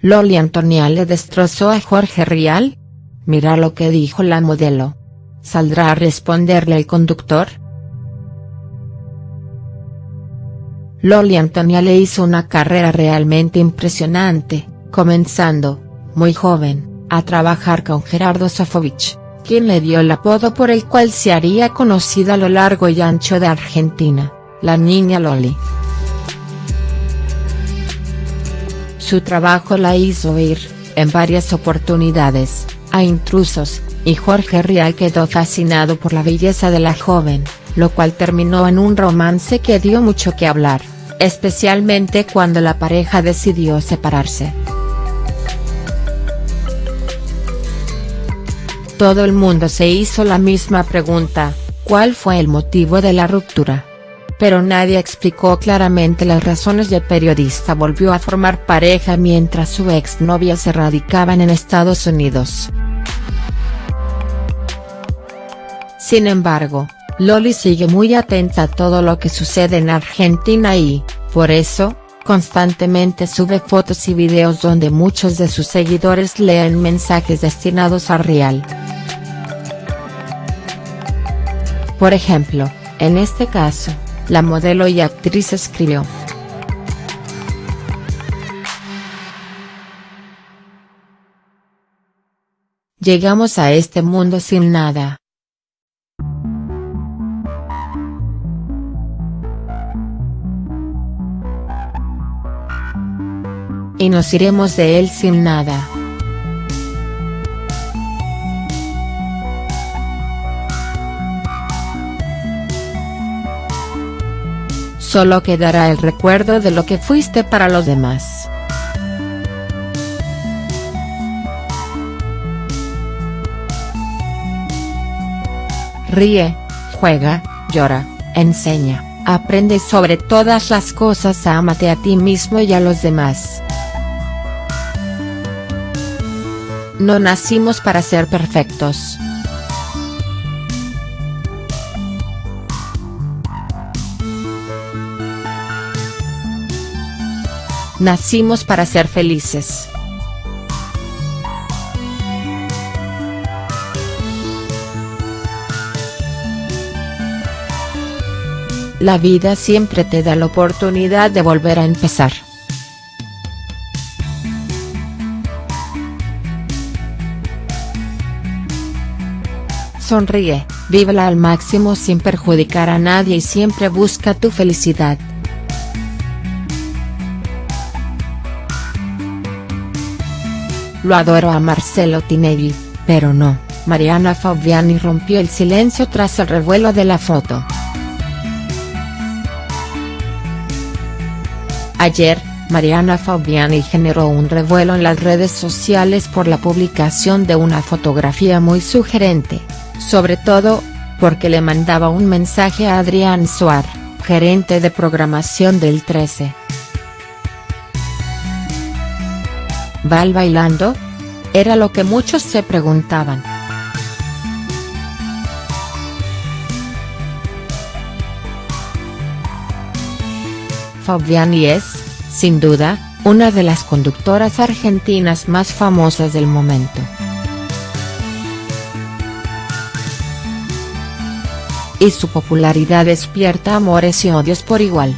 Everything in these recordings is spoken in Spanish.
Loli Antonia le destrozó a Jorge Rial? Mira lo que dijo la modelo. ¿Saldrá a responderle el conductor?. Loli Antonia le hizo una carrera realmente impresionante, comenzando, muy joven, a trabajar con Gerardo Sofovich, quien le dio el apodo por el cual se haría conocida a lo largo y ancho de Argentina, la niña Loli. Su trabajo la hizo ir, en varias oportunidades, a intrusos, y Jorge Rial quedó fascinado por la belleza de la joven, lo cual terminó en un romance que dio mucho que hablar, especialmente cuando la pareja decidió separarse. Todo el mundo se hizo la misma pregunta, ¿cuál fue el motivo de la ruptura? Pero nadie explicó claramente las razones y el periodista volvió a formar pareja mientras su exnovia se radicaba en Estados Unidos. Sin embargo, Loli sigue muy atenta a todo lo que sucede en Argentina y, por eso, constantemente sube fotos y videos donde muchos de sus seguidores leen mensajes destinados a Real. Por ejemplo, en este caso, la modelo y actriz escribió. Llegamos a este mundo sin nada. y nos iremos de él sin nada. Solo quedará el recuerdo de lo que fuiste para los demás. Ríe, juega, llora, enseña, aprende sobre todas las cosas ámate a ti mismo y a los demás. No nacimos para ser perfectos. Nacimos para ser felices. La vida siempre te da la oportunidad de volver a empezar. Sonríe, vívela al máximo sin perjudicar a nadie y siempre busca tu felicidad. Lo adoro a Marcelo Tinelli, pero no, Mariana Fabiani rompió el silencio tras el revuelo de la foto. Ayer, Mariana Fabiani generó un revuelo en las redes sociales por la publicación de una fotografía muy sugerente sobre todo, porque le mandaba un mensaje a Adrián Suar, gerente de programación del 13. ¿Val bailando? Era lo que muchos se preguntaban. Fabiani es, sin duda, una de las conductoras argentinas más famosas del momento. y su popularidad despierta amores y odios por igual.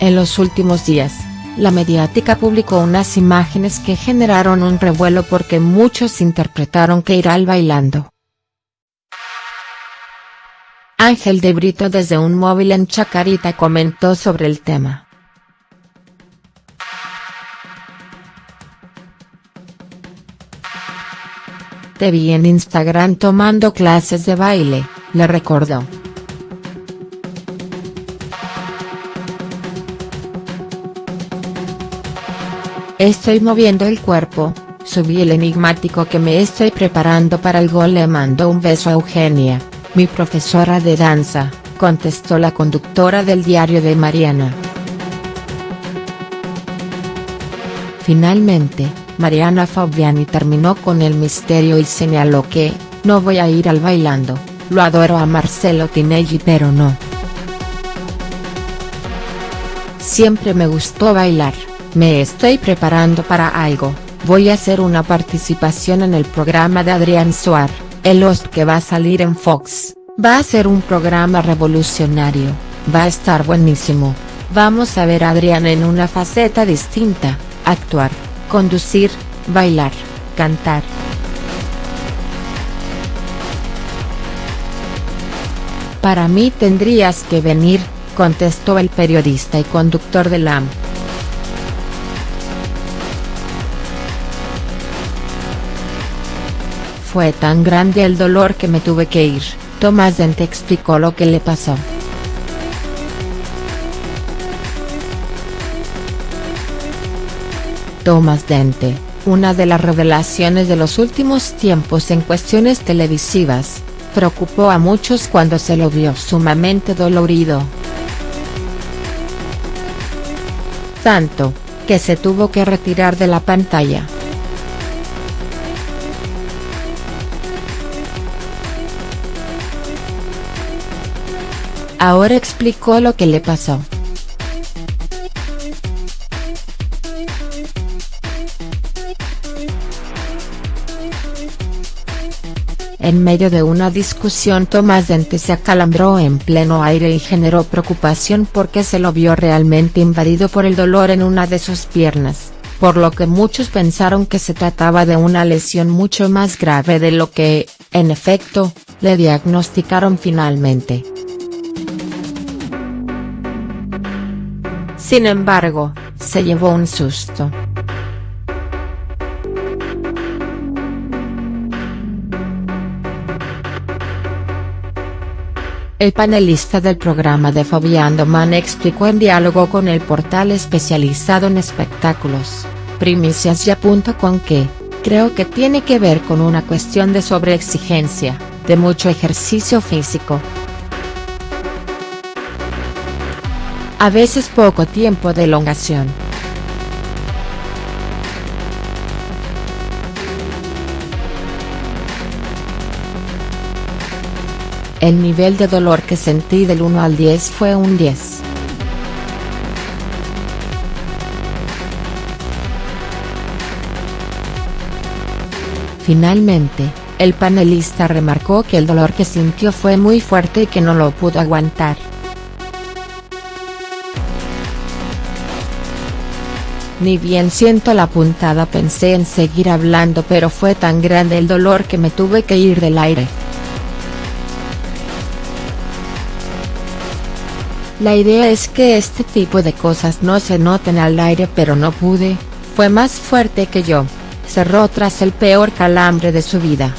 En los últimos días, la mediática publicó unas imágenes que generaron un revuelo porque muchos interpretaron que irá bailando. Ángel de Brito desde un móvil en Chacarita comentó sobre el tema. Te vi en Instagram tomando clases de baile, le recordó. Estoy moviendo el cuerpo, subí el enigmático que me estoy preparando para el gol le mando un beso a Eugenia, mi profesora de danza, contestó la conductora del diario de Mariana. Finalmente, Mariana Fabiani terminó con el misterio y señaló que, no voy a ir al bailando, Lo adoro a Marcelo Tinelli pero no. Siempre me gustó bailar, me estoy preparando para algo, voy a hacer una participación en el programa de Adrián Suar, el host que va a salir en Fox, va a ser un programa revolucionario, va a estar buenísimo, vamos a ver a Adrián en una faceta distinta, actuar, conducir, bailar, cantar. Para mí tendrías que venir, contestó el periodista y conductor de LAM. Fue tan grande el dolor que me tuve que ir, Tomás Dente explicó lo que le pasó. Tomás Dente, una de las revelaciones de los últimos tiempos en cuestiones televisivas, preocupó a muchos cuando se lo vio sumamente dolorido. Tanto, que se tuvo que retirar de la pantalla. Ahora explicó lo que le pasó. En medio de una discusión Tomás Dente se acalambró en pleno aire y generó preocupación porque se lo vio realmente invadido por el dolor en una de sus piernas, por lo que muchos pensaron que se trataba de una lesión mucho más grave de lo que, en efecto, le diagnosticaron finalmente. Sin embargo, se llevó un susto. El panelista del programa de Fabián Man explicó en diálogo con el portal especializado en espectáculos, primiciasya.com que, creo que tiene que ver con una cuestión de sobreexigencia, de mucho ejercicio físico. A veces poco tiempo de elongación. El nivel de dolor que sentí del 1 al 10 fue un 10. Finalmente, el panelista remarcó que el dolor que sintió fue muy fuerte y que no lo pudo aguantar. Ni bien siento la puntada pensé en seguir hablando pero fue tan grande el dolor que me tuve que ir del aire. La idea es que este tipo de cosas no se noten al aire pero no pude, fue más fuerte que yo, cerró tras el peor calambre de su vida.